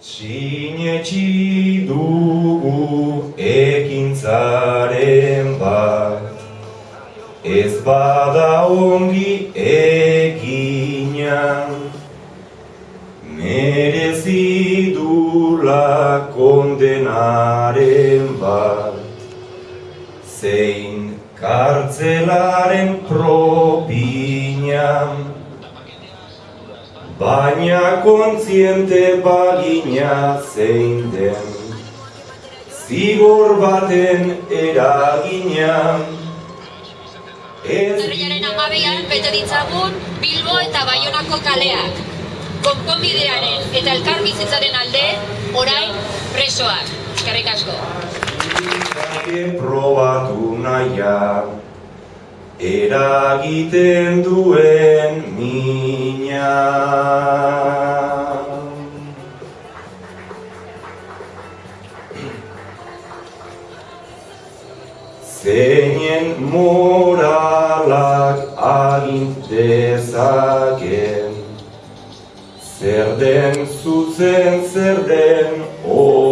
Sinetxi dugu ekintzaren bat Ez bada ongi egina Merezi dula kondenaren bat Zein kartzelaren propina Baina kontziente bagina zein den Zigor baten eragina Urriaren amabian bete ditzagun Bilbo eta Baionako kaleak. Konponbidearen eta elkarbizitzaren alde, orain presoak. Eskerrik asko. Probatu naia Eragiten duen mina. Zeinen moralak agintezaken Zer den zuzen, zer den oker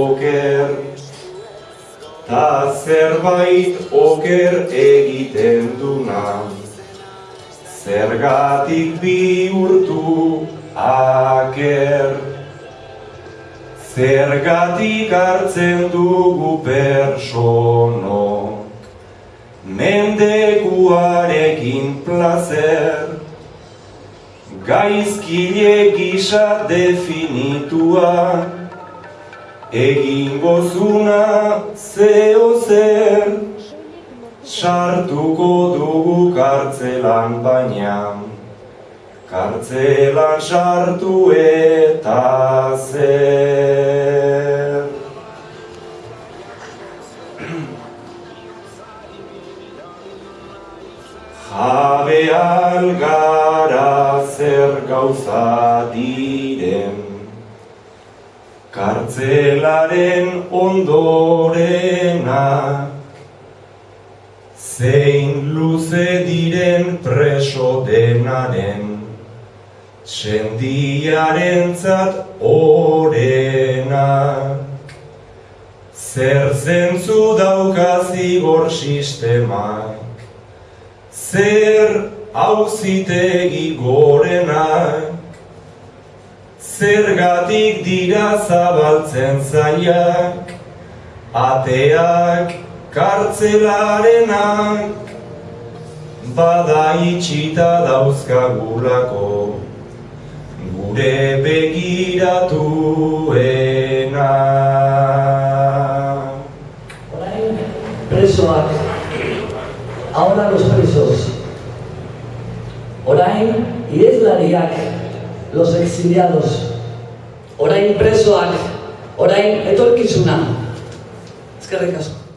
Ta zerbait oker egiten duna. Zergatik bihurtu aker. Zergatik hartzen dugu personok Mendekuarekin placer Gaizkile gisa definitua Egingo zuna zeo zer Sartuko dugu kartzelan baina. Kartzelan sartu eta zer. Jabe algara zer gauza diren Kartzelaren ondorena. Zein luze diren preso denaren Sendiaren zat orena. Zer zentzu daukazigor sistemak Zer hauzitegi gorenak Zergatik dira zabaltzen zaiak Ateak kartzelarenak Bada itxita dauzkagulako Gure begiratuena Orain presoak, ahora los presos. Orain ireslariak, los exiliados. Orain presoak, orain etorkizuna. Eskerrik asko.